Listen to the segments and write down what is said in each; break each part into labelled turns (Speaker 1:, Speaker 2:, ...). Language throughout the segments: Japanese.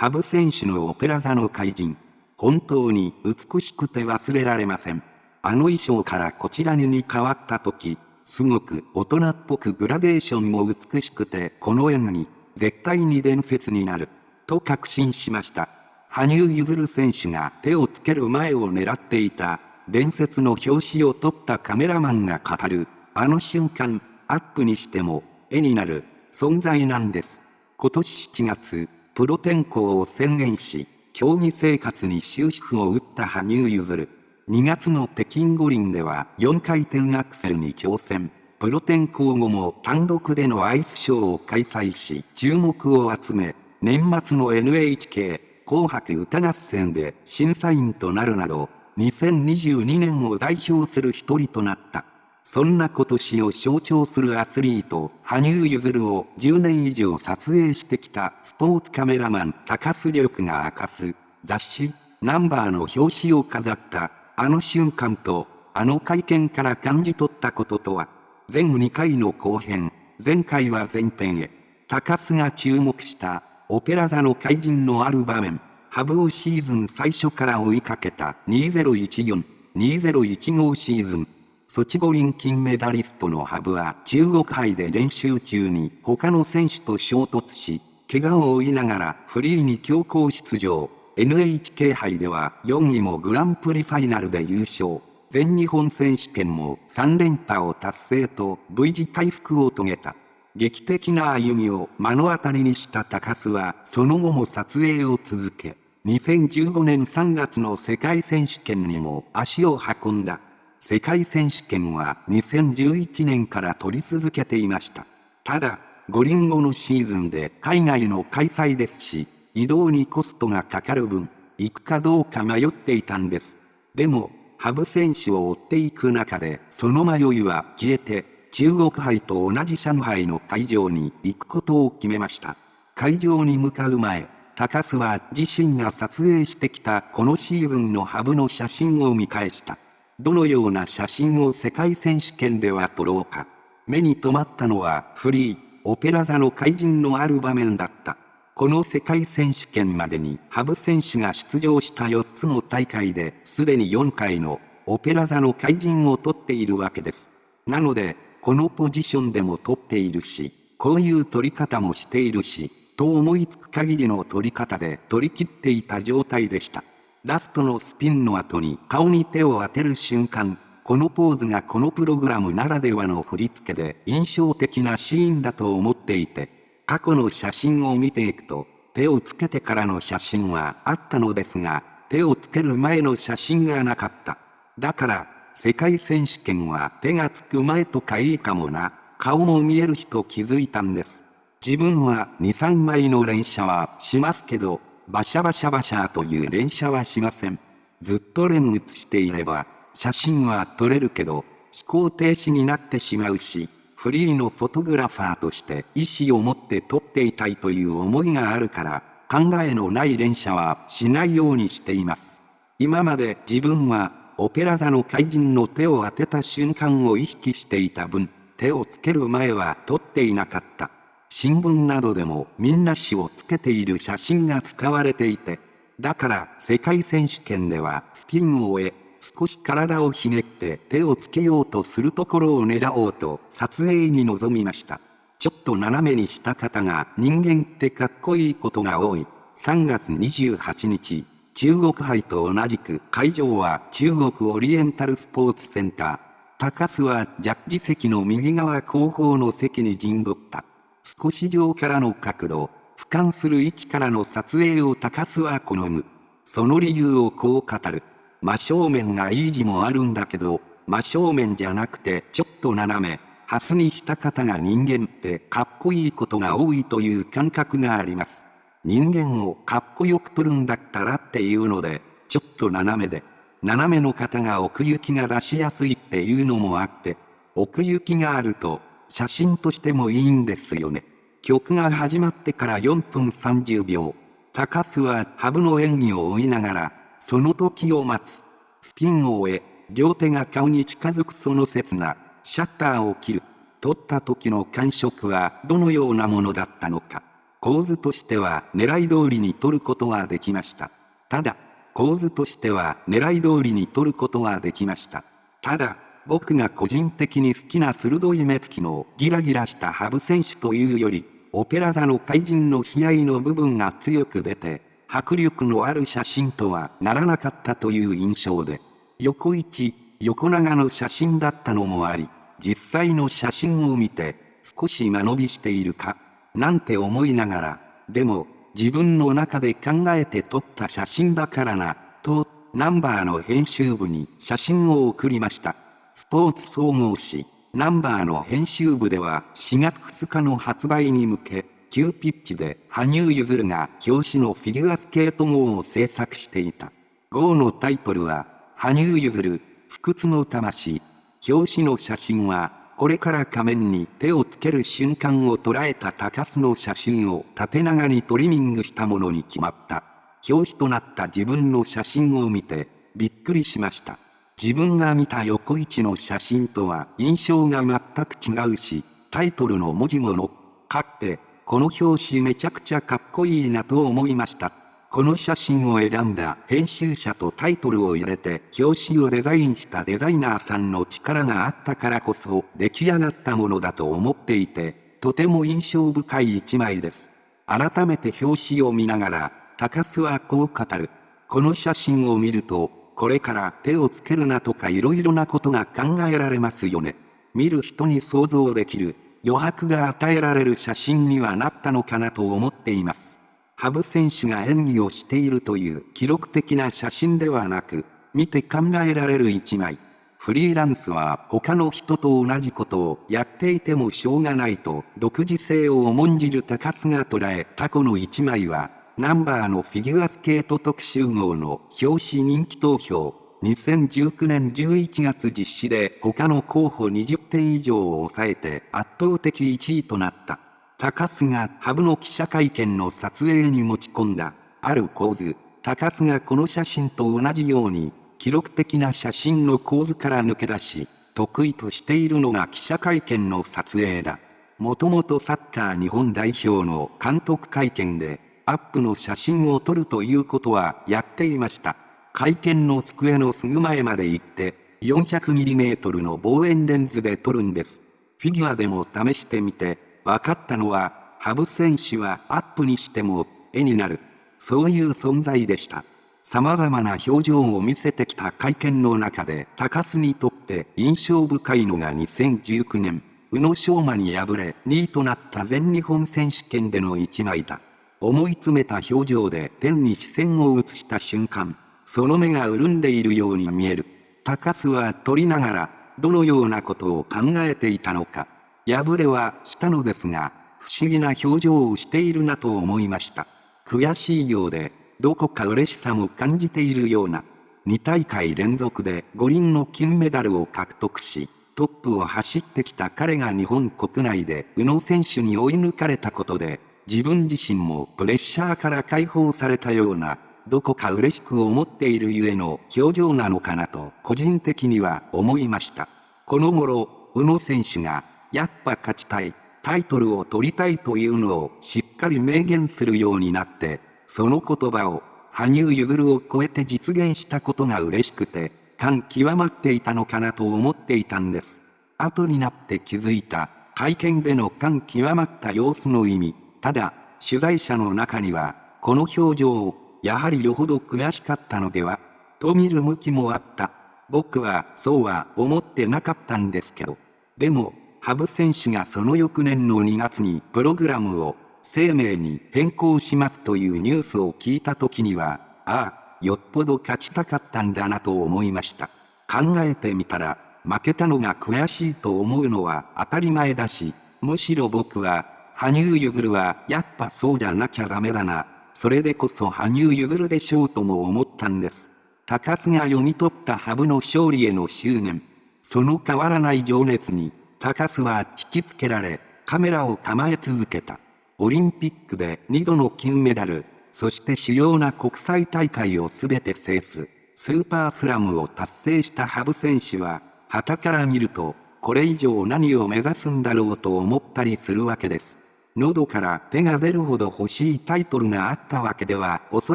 Speaker 1: 羽生選手のオペラ座の怪人。本当に美しくて忘れられません。あの衣装からこちらに変わった時、すごく大人っぽくグラデーションも美しくてこの演技、絶対に伝説になる。と確信しました。羽生結弦選手が手をつける前を狙っていた、伝説の表紙を撮ったカメラマンが語る、あの瞬間、アップにしても、絵になる、存在なんです。今年7月、プロ転向を宣言し、競技生活に終止符を打った羽生結弦。2月の北京五輪では4回転アクセルに挑戦。プロ転向後も単独でのアイスショーを開催し注目を集め、年末の NHK 紅白歌合戦で審査員となるなど、2022年を代表する一人となった。そんな今年を象徴するアスリート、羽生結弦を10年以上撮影してきたスポーツカメラマン高須力が明かす雑誌ナンバーの表紙を飾ったあの瞬間とあの会見から感じ取ったこととは全2回の後編、前回は前編へ高須が注目したオペラ座の怪人のある場面、ハブをシーズン最初から追いかけた2014、2015シーズン。ソチ五輪金メダリストのハブは中国杯で練習中に他の選手と衝突し、怪我を負いながらフリーに強行出場。NHK 杯では4位もグランプリファイナルで優勝。全日本選手権も3連覇を達成と V 字回復を遂げた。劇的な歩みを目の当たりにした高須はその後も撮影を続け、2015年3月の世界選手権にも足を運んだ。世界選手権は2011年から取り続けていました。ただ、五輪後のシーズンで海外の開催ですし、移動にコストがかかる分、行くかどうか迷っていたんです。でも、羽生選手を追っていく中で、その迷いは消えて、中国杯と同じ上海の会場に行くことを決めました。会場に向かう前、高須は自身が撮影してきたこのシーズンのハブの写真を見返した。どのような写真を世界選手権では撮ろうか。目に留まったのはフリー、オペラ座の怪人のある場面だった。この世界選手権までに羽生選手が出場した4つの大会ですでに4回のオペラ座の怪人を取っているわけです。なので、このポジションでも取っているし、こういう取り方もしているし、と思いつく限りの取り方で取り切っていた状態でした。ラストのスピンの後に顔に手を当てる瞬間、このポーズがこのプログラムならではの振り付けで印象的なシーンだと思っていて、過去の写真を見ていくと、手をつけてからの写真はあったのですが、手をつける前の写真がなかった。だから、世界選手権は手がつく前とかいいかもな、顔も見えるしと気づいたんです。自分は2、3枚の連射はしますけど、バシャバシャバシャという連射はしません。ずっと連写していれば、写真は撮れるけど、飛行停止になってしまうし、フリーのフォトグラファーとして意思を持って撮っていたいという思いがあるから、考えのない連射はしないようにしています。今まで自分は、オペラ座の怪人の手を当てた瞬間を意識していた分、手をつける前は撮っていなかった。新聞などでもみんな詩をつけている写真が使われていて、だから世界選手権ではスピンを終え、少し体をひねって手をつけようとするところを狙おうと撮影に臨みました。ちょっと斜めにした方が人間ってかっこいいことが多い。3月28日、中国杯と同じく会場は中国オリエンタルスポーツセンター。高須はジャッジ席の右側後方の席に陣取った。少し上からの角度、俯瞰する位置からの撮影を高須は好む。その理由をこう語る。真正面がいい字もあるんだけど、真正面じゃなくてちょっと斜め、ハスにした方が人間ってかっこいいことが多いという感覚があります。人間をかっこよく撮るんだったらっていうので、ちょっと斜めで、斜めの方が奥行きが出しやすいっていうのもあって、奥行きがあると写真としてもいいんですよね。曲が始まってから4分30秒。高須はハブの演技を追いながら、その時を待つ。スピンを終え、両手が顔に近づくその刹那、シャッターを切る。撮った時の感触はどのようなものだったのか。構図としては狙い通りに取ることはできました。ただ、構図としては狙い通りに取ることはできました。ただ、僕が個人的に好きな鋭い目つきのギラギラした羽生選手というより、オペラ座の怪人の悲哀の部分が強く出て、迫力のある写真とはならなかったという印象で、横一、横長の写真だったのもあり、実際の写真を見て、少し間延びしているか、なんて思いながら、でも、自分の中で考えて撮った写真だからな、と、ナンバーの編集部に写真を送りました。スポーツ総合誌、ナンバーの編集部では4月2日の発売に向け、急ピッチで羽生結弦が表紙のフィギュアスケート号を制作していた。号のタイトルは、羽生結弦、不屈の魂。表紙の写真は、これから仮面に手をつける瞬間を捉えた高須の写真を縦長にトリミングしたものに決まった。表紙となった自分の写真を見て、びっくりしました。自分が見た横一の写真とは印象が全く違うし、タイトルの文字もの、かって、この表紙めちゃくちゃかっこいいなと思いました。この写真を選んだ編集者とタイトルを入れて表紙をデザインしたデザイナーさんの力があったからこそ出来上がったものだと思っていて、とても印象深い一枚です。改めて表紙を見ながら、高須はこう語る。この写真を見ると、これから手をつけるなとか色々なことが考えられますよね。見る人に想像できる余白が与えられる写真にはなったのかなと思っています。羽生選手が演技をしているという記録的な写真ではなく、見て考えられる一枚。フリーランスは他の人と同じことをやっていてもしょうがないと独自性を重んじる高須が捉えたこの一枚は、ナンバーのフィギュアスケート特集号の表紙人気投票、2019年11月実施で他の候補20点以上を抑えて圧倒的1位となった。高須がハブの記者会見の撮影に持ち込んだ、ある構図、高須がこの写真と同じように、記録的な写真の構図から抜け出し、得意としているのが記者会見の撮影だ。もともとサッカー日本代表の監督会見で、アップの写真を撮るということはやっていました。会見の机のすぐ前まで行って、400mm の望遠レンズで撮るんです。フィギュアでも試してみて、分かったのは、羽生選手はアップにしても絵になる。そういう存在でした。様々な表情を見せてきた会見の中で高須にとって印象深いのが2019年、宇野昌磨に敗れ2位となった全日本選手権での一枚だ。思い詰めた表情で天に視線を移した瞬間、その目が潤んでいるように見える。高須は取りながら、どのようなことを考えていたのか。敗れはしたのですが、不思議な表情をしているなと思いました。悔しいようで、どこか嬉しさも感じているような。2大会連続で五輪の金メダルを獲得し、トップを走ってきた彼が日本国内で宇野選手に追い抜かれたことで、自分自身もプレッシャーから解放されたような、どこか嬉しく思っているゆえの表情なのかなと個人的には思いました。この頃、宇野選手がやっぱ勝ちたい、タイトルを取りたいというのをしっかり明言するようになって、その言葉を、羽生結弦を超えて実現したことが嬉しくて、感極まっていたのかなと思っていたんです。後になって気づいた、会見での感極まった様子の意味。ただ、取材者の中には、この表情を、やはりよほど悔しかったのでは、と見る向きもあった。僕はそうは思ってなかったんですけど。でも、羽生選手がその翌年の2月にプログラムを生命に変更しますというニュースを聞いた時には、ああ、よっぽど勝ちたかったんだなと思いました。考えてみたら、負けたのが悔しいと思うのは当たり前だし、むしろ僕は、羽生結弦はやっぱそうじゃなきゃダメだな。それでこそ羽生結弦でしょうとも思ったんです。高須が読み取った羽生の勝利への執念。その変わらない情熱に、高須は引きつけられ、カメラを構え続けた。オリンピックで2度の金メダル、そして主要な国際大会を全て制す、スーパースラムを達成した羽生選手は、旗から見ると、これ以上何を目指すんだろうと思ったりするわけです。喉から手が出るほど欲しいタイトルがあったわけではおそ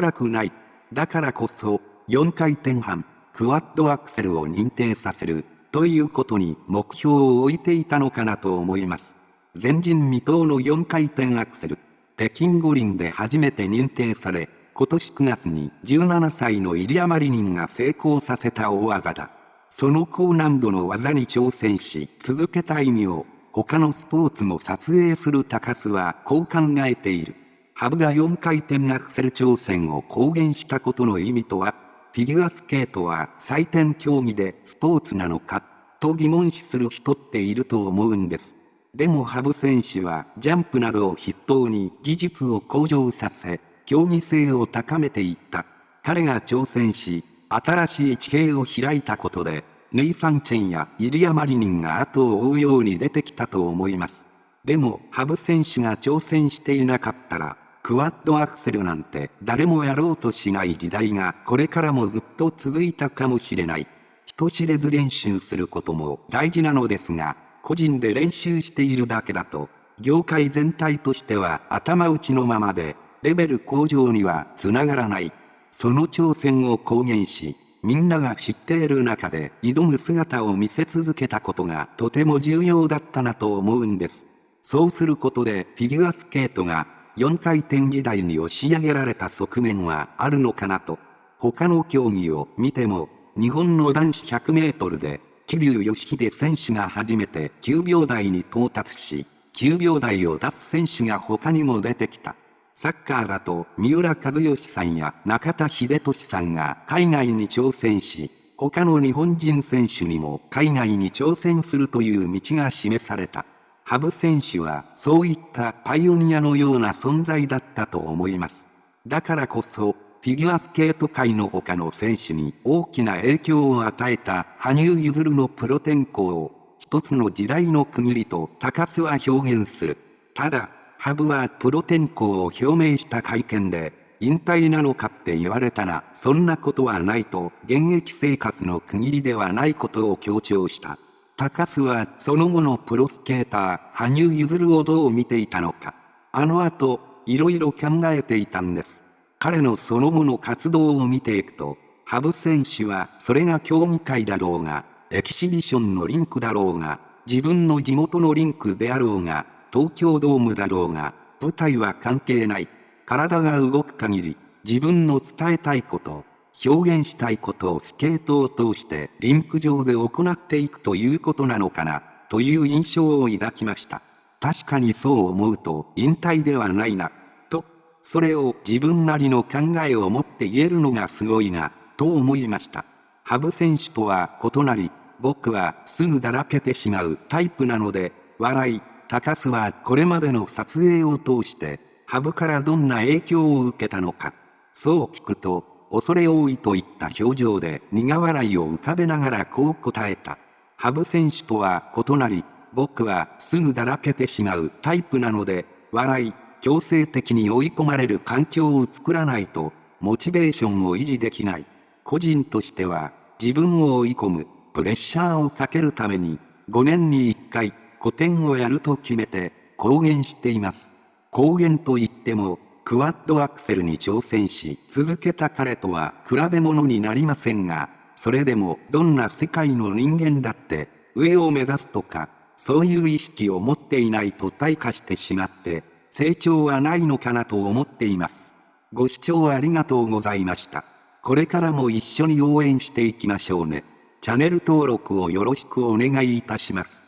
Speaker 1: らくない。だからこそ、4回転半、クワッドアクセルを認定させる、ということに目標を置いていたのかなと思います。前人未到の4回転アクセル、北京五輪で初めて認定され、今年9月に17歳のイリア・マリニンが成功させた大技だ。その高難度の技に挑戦し続けた意味を他のスポーツも撮影する高須はこう考えている。ハブが4回転アクセル挑戦を公言したことの意味とは、フィギュアスケートは採点競技でスポーツなのか、と疑問視する人っていると思うんです。でもハブ選手はジャンプなどを筆頭に技術を向上させ、競技性を高めていった。彼が挑戦し、新しい地形を開いたことで、ネイサン・チェンやイリア・マリニンが後を追うように出てきたと思います。でも、ハブ選手が挑戦していなかったら、クワッドアクセルなんて誰もやろうとしない時代がこれからもずっと続いたかもしれない。人知れず練習することも大事なのですが、個人で練習しているだけだと、業界全体としては頭打ちのままで、レベル向上にはつながらない。その挑戦を公言し、みんなが知っている中で挑む姿を見せ続けたことがとても重要だったなと思うんです。そうすることでフィギュアスケートが4回転時代に押し上げられた側面はあるのかなと。他の競技を見ても、日本の男子100メートルで、桐生義秀選手が初めて9秒台に到達し、9秒台を出す選手が他にも出てきた。サッカーだと三浦和義さんや中田秀俊さんが海外に挑戦し、他の日本人選手にも海外に挑戦するという道が示された。羽生選手はそういったパイオニアのような存在だったと思います。だからこそ、フィギュアスケート界の他の選手に大きな影響を与えた羽生結弦のプロ転向を一つの時代の区切りと高須は表現する。ただ、ハブはプロ転向を表明した会見で、引退なのかって言われたら、そんなことはないと、現役生活の区切りではないことを強調した。高須はその後のプロスケーター、羽生結弦をどう見ていたのか。あの後、いろいろ考えていたんです。彼のその後の活動を見ていくと、羽生選手はそれが競技会だろうが、エキシビションのリンクだろうが、自分の地元のリンクであろうが、東京ドームだろうが、舞台は関係ない。体が動く限り、自分の伝えたいこと、表現したいことをスケートを通してリンク上で行っていくということなのかな、という印象を抱きました。確かにそう思うと引退ではないな、と、それを自分なりの考えを持って言えるのがすごいな、と思いました。羽生選手とは異なり、僕はすぐだらけてしまうタイプなので、笑い、高須はこれまでの撮影を通して、ハブからどんな影響を受けたのか。そう聞くと、恐れ多いといった表情で苦笑いを浮かべながらこう答えた。ハブ選手とは異なり、僕はすぐだらけてしまうタイプなので、笑い、強制的に追い込まれる環境を作らないと、モチベーションを維持できない。個人としては、自分を追い込む、プレッシャーをかけるために、5年に1回、古典をやると決めて公言しています。公言といっても、クワッドアクセルに挑戦し続けた彼とは比べ物になりませんが、それでもどんな世界の人間だって上を目指すとか、そういう意識を持っていないと退化してしまって成長はないのかなと思っています。ご視聴ありがとうございました。これからも一緒に応援していきましょうね。チャンネル登録をよろしくお願いいたします。